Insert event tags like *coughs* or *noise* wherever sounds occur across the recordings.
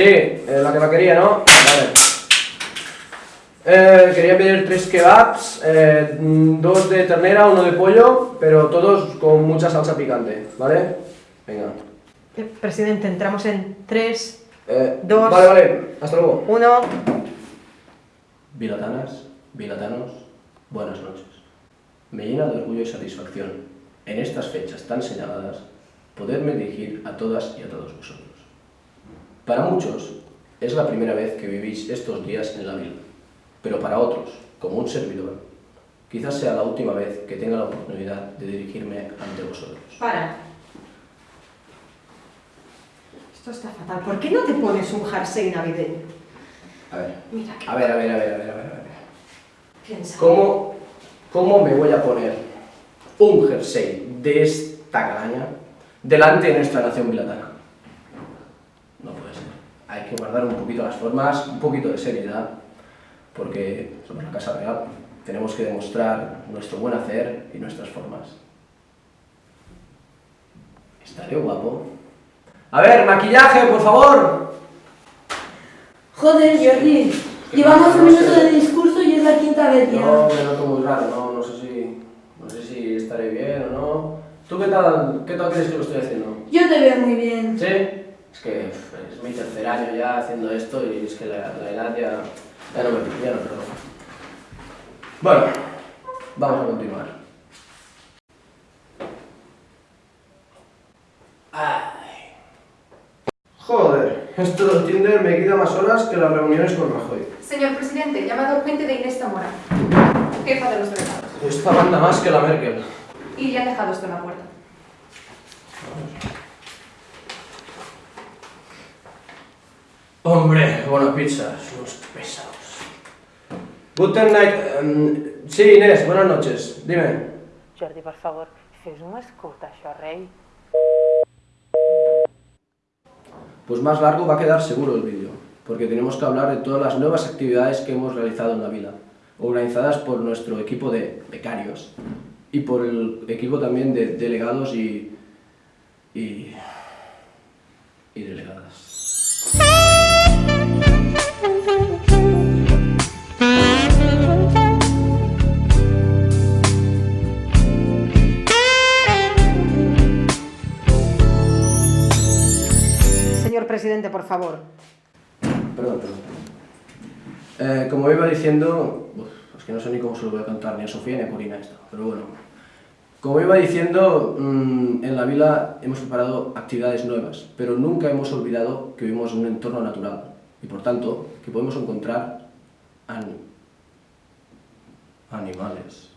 Sí, eh, la que la quería, ¿no? Vale. Eh, quería pedir tres kebabs, eh, mm, dos de ternera, uno de pollo, pero todos con mucha salsa picante, ¿vale? Venga. Presidente, entramos en 3, Eh, Dos. Vale, vale, hasta luego. 1. Vilatanas, vilatanos, buenas noches. Me llena de orgullo y satisfacción, en estas fechas tan señaladas, poderme dirigir a todas y a todos vosotros. Para muchos, es la primera vez que vivís estos días en la vila, pero para otros, como un servidor, quizás sea la última vez que tenga la oportunidad de dirigirme ante vosotros. Para. Esto está fatal. ¿Por qué no te pones un jersey navideño? A ver, Mira, que a ver, a ver, a ver, a ver, a ver. a ver. piensa. ¿Cómo, ¿Cómo me voy a poner un jersey de esta calaña delante de nuestra nación vilatana? Hay que guardar un poquito las formas, un poquito de seriedad, porque somos la Casa Real. Tenemos que demostrar nuestro buen hacer y nuestras formas. ¿Estaré guapo? A ver, maquillaje, por favor. Joder, Jordi, llevamos un minuto de discurso y es la quinta vez ya. No, me noto muy raro, no, no sé si, no sé si estaré bien o no. ¿Tú qué tal, qué tal crees que lo estoy haciendo? Yo te veo muy bien. ¿Sí? Es que es mi tercer año ya haciendo esto y es que la, la edad ya, ya no me ya no perdona. Bueno, vamos a continuar. Ay. Joder, esto del Tinder me quita más horas que las reuniones con Rajoy. Señor presidente, llamado urgente de Inés Zamora, jefa de los delegados. Esta banda más que la Merkel. Y le han dejado esto en la puerta. Hombre, buenas pizzas, unos pesados. Guten night. em, sí, Inés, buenas noches. Dime. Jordi, per favor, fes un escut, això, rei. Pues más largo va a quedar seguro el vídeo, porque tenemos que hablar de todas las nuevas actividades que hemos realizado en la vila, organizadas por nuestro equipo de becarios y por el equipo también de delegados y... y... y delegadas. Señor presidente, por favor. Perdón, perdón. Eh, como iba diciendo, es que no sé ni cómo se lo voy a contar, ni a Sofía ni a Corina esto, pero bueno. Como iba diciendo, mm, en la vila hemos preparado actividades nuevas, pero nunca hemos olvidado que vivimos en un entorno natural y por tanto que podemos encontrar an- animales.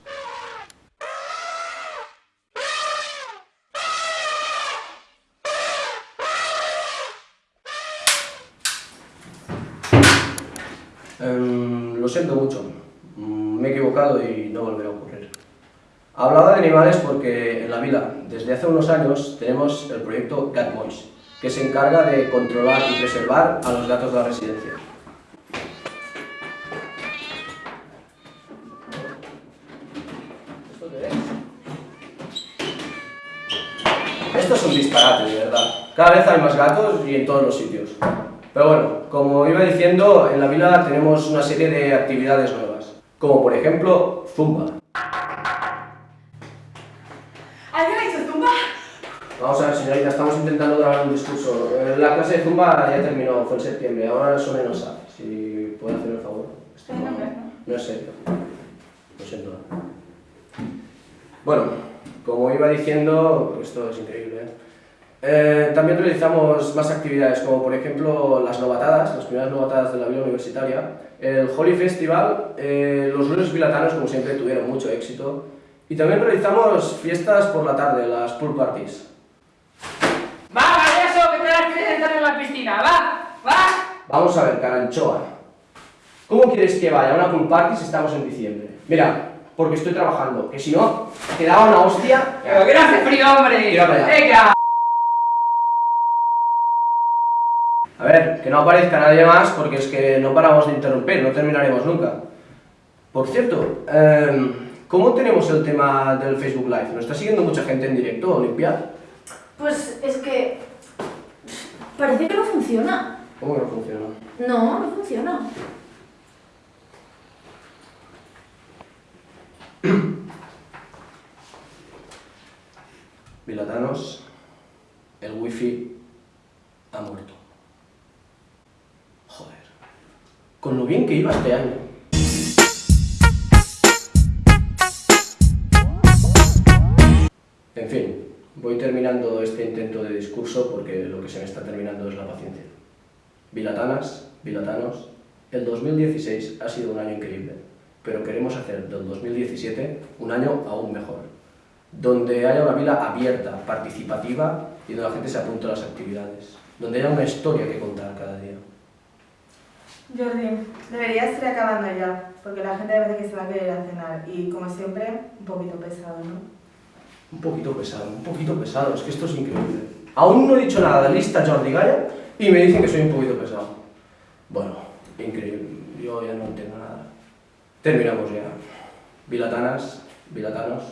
Em, lo siento mucho, Mm, me he equivocado y no volverá a ocurrir. Hablaba de animales porque en la vila, desde hace unos años, tenemos el proyecto Cat Boys, que se encarga de controlar y preservar a los gatos de la residencia. ¿Esto es? Esto es un disparate, de verdad. Cada vez hay más gatos y en todos los sitios. Pero bueno, como iba diciendo, en la vila tenemos una serie de actividades nuevas, como por ejemplo Zumba. Vamos a ver, señorita, estamos intentando grabar un discurso. Eh, La clase de Zumba ya terminó, fue en septiembre, ahora eso menos sabe. Si puede hacer el favor. No, no es serio. Lo siento. Bueno, como iba diciendo, esto es increíble. ¿eh? Eh, también realizamos más actividades, como por ejemplo las novatadas, las primeras novatadas de la vida universitaria, el Holy Festival, eh, los lunes vilatanos, como siempre, tuvieron mucho éxito, y también realizamos fiestas por la tarde, las pool parties. Va, payaso, que te las quieres entrar en la piscina, va, va. Vamos a ver, Caranchoa. ¿Cómo quieres que vaya a una pool party si estamos en diciembre? Mira, porque estoy trabajando, que si no, te daba una hostia. Pero que no hace frío, hombre. Tira para allá. Venga. A ver, que no aparezca nadie más porque es que no paramos de interrumpir, no terminaremos nunca. Por cierto, em, ¿cómo tenemos el tema del Facebook Live? ¿Nos está siguiendo mucha gente en directo, Olimpia? Pues es que... Parece que no funciona. ¿Cómo que no funciona? No, no funciona. *coughs* Vilatanos, el wifi ha muerto. Joder. Con lo bien que iba este año. Voy terminando este intento de discurso porque lo que se me está terminando es la paciencia. Vilatanas, vilatanos, el 2016 ha sido un año increíble, pero queremos hacer del 2017 un año aún mejor, donde haya una vila abierta, participativa y donde la gente se apunte a las actividades, donde haya una historia que contar cada día. Jordi, deberías ir acabando ya, porque la gente parece que se va a querer a cenar y como siempre, un poquito pesado, ¿no? Un poquito pesado, un poquito pesado, es que esto es increíble. Aún no he dicho nada de lista Jordi Gaya y me dicen que soy un poquito pesado. Bueno, increíble, yo ya no entiendo nada. Terminamos ya. Vilatanas, vilatanos,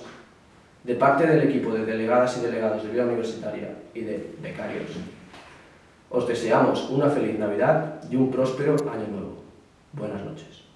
de parte del equipo de delegadas y delegados de Vila Universitaria y de becarios, os deseamos una feliz Navidad y un próspero año nuevo. Buenas noches.